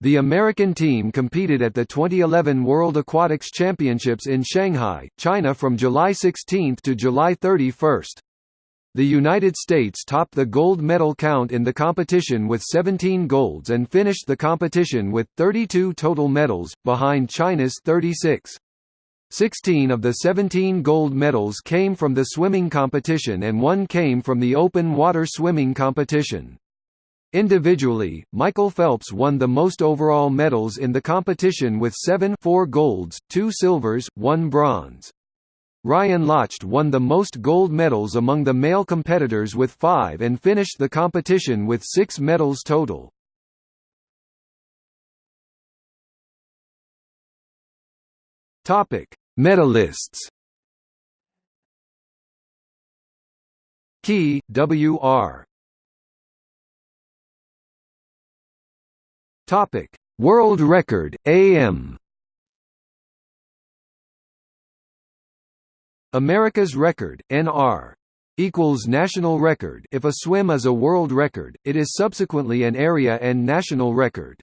The American team competed at the 2011 World Aquatics Championships in Shanghai, China from July 16 to July 31. The United States topped the gold medal count in the competition with 17 golds and finished the competition with 32 total medals, behind China's 36. 16 of the 17 gold medals came from the swimming competition and one came from the open water swimming competition. Individually, Michael Phelps won the most overall medals in the competition with seven 4 golds, 2 silvers, 1 bronze. Ryan Lochte won the most gold medals among the male competitors with five and finished the competition with six medals total. Medalists. Key, W.R. Topic: World record, AM. America's record, NR equals national record if a swim is a world record, it is subsequently an area and national record.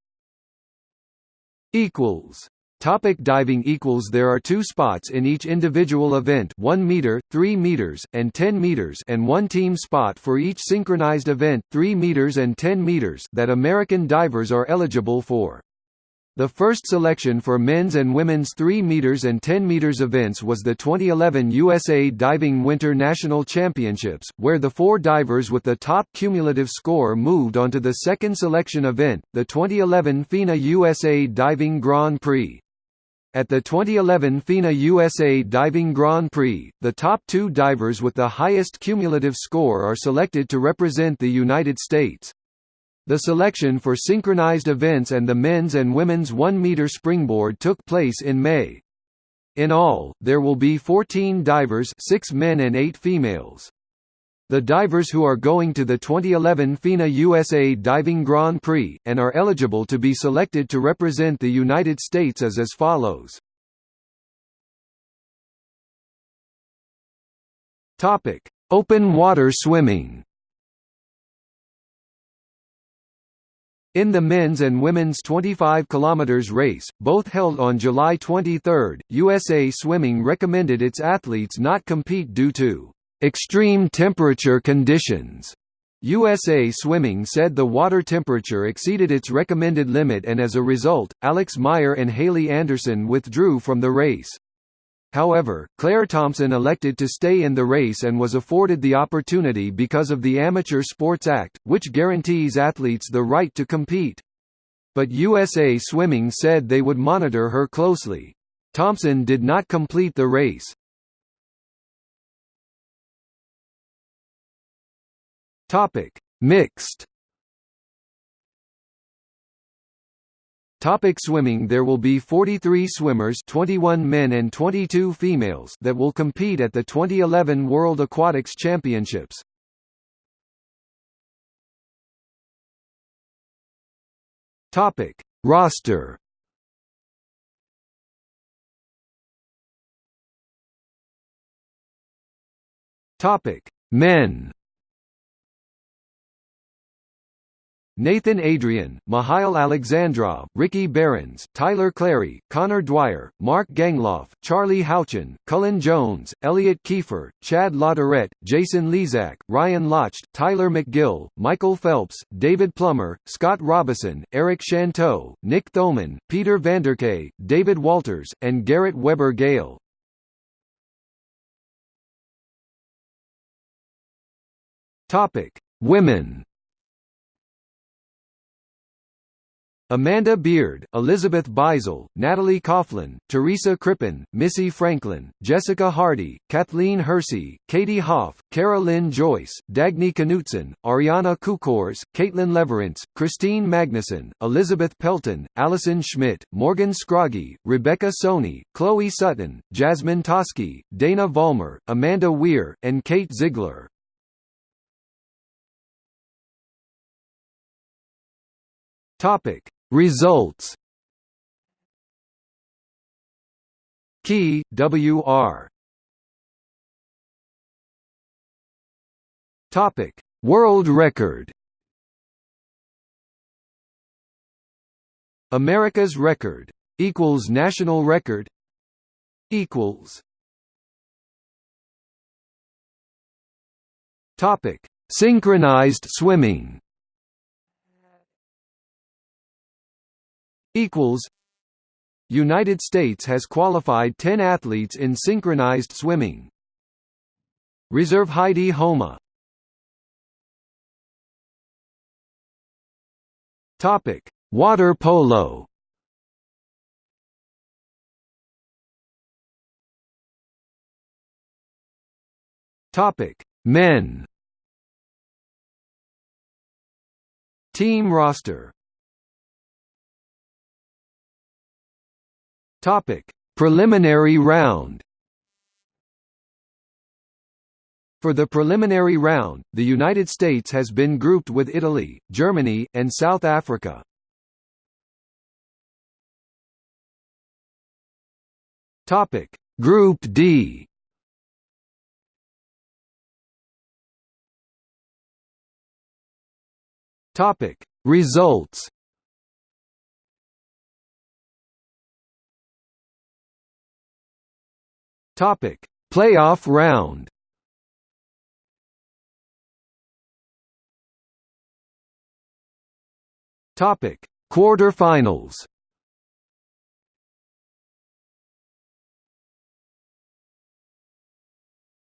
equals Topic diving equals There are two spots in each individual event 1 meter, 3 meters, and 10 meters and one team spot for each synchronized event 3 meters and 10 meters that American divers are eligible for. The first selection for men's and women's 3 meters and 10 meters events was the 2011 USA Diving Winter National Championships, where the four divers with the top cumulative score moved on to the second selection event, the 2011 FINA USA Diving Grand Prix. At the 2011 FINA USA Diving Grand Prix, the top two divers with the highest cumulative score are selected to represent the United States. The selection for synchronized events and the men's and women's 1-meter springboard took place in May. In all, there will be 14 divers 6 men and 8 females. The divers who are going to the 2011 FINA USA Diving Grand Prix, and are eligible to be selected to represent the United States is as follows. Open water swimming In the men's and women's 25 km race, both held on July 23, USA Swimming recommended its athletes not compete due to extreme temperature conditions. USA Swimming said the water temperature exceeded its recommended limit and as a result, Alex Meyer and Haley Anderson withdrew from the race. However, Claire Thompson elected to stay in the race and was afforded the opportunity because of the Amateur Sports Act, which guarantees athletes the right to compete. But USA Swimming said they would monitor her closely. Thompson did not complete the race. Mixed Topic swimming There will be 43 swimmers 21 men and 22 females that will compete at the 2011 World Aquatics Championships. Topic: Roster. Topic: Men. Nathan Adrian, Mihail Alexandrov, Ricky Berens, Tyler Clary, Connor Dwyer, Mark Gangloff, Charlie Houchin, Cullen Jones, Elliot Kiefer, Chad Latourette, Jason Lezak, Ryan Lochte, Tyler McGill, Michael Phelps, David Plummer, Scott Robison, Eric Shanteau, Nick Thoman, Peter Vanderkaay, David Walters, and Garrett Weber Gale. Women Amanda Beard, Elizabeth Beisel, Natalie Coughlin, Teresa Crippen, Missy Franklin, Jessica Hardy, Kathleen Hersey, Katie Hoff, Kara Lynn Joyce, Dagny Knutson, Ariana Kukors, Caitlin Leverenz, Christine Magnuson, Elizabeth Pelton, Allison Schmitt, Morgan Scroggy, Rebecca Soni, Chloe Sutton, Jasmine Tosky, Dana Vollmer, Amanda Weir, and Kate Ziegler. Topic Results Key, W.R. Topic: World record. America's record equals national record equals Topic: Synchronized swimming. Equals. United States has qualified 10 athletes in synchronized swimming. Reserve Heidi Homa. Topic: Water polo. Topic: Men Team roster Topic: Preliminary round. For the preliminary round, the United States has been grouped with Italy, Germany, and South Africa. Topic: Group D. Topic Results Topic. Playoff round. Topic. Quarterfinals.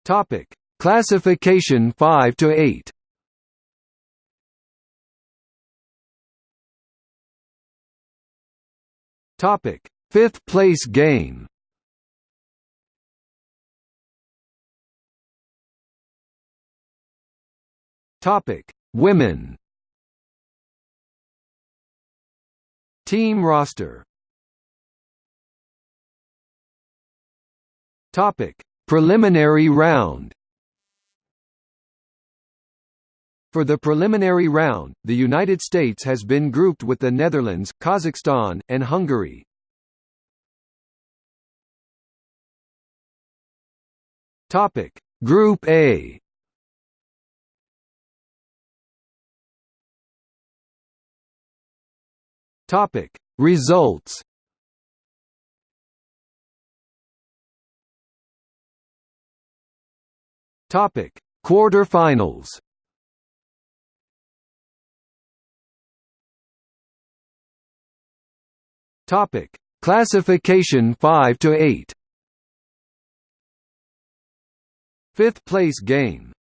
Topic. Classification 5 to 8 Topic: Fifth place game. Topic: Women. Team roster. Topic: Preliminary round. For the preliminary round, the United States has been grouped with the Netherlands, Kazakhstan, and Hungary. Topic: Group A. Topic: Results. Topic: Quarterfinals. Topic: Classification 5 to 8. Fifth place game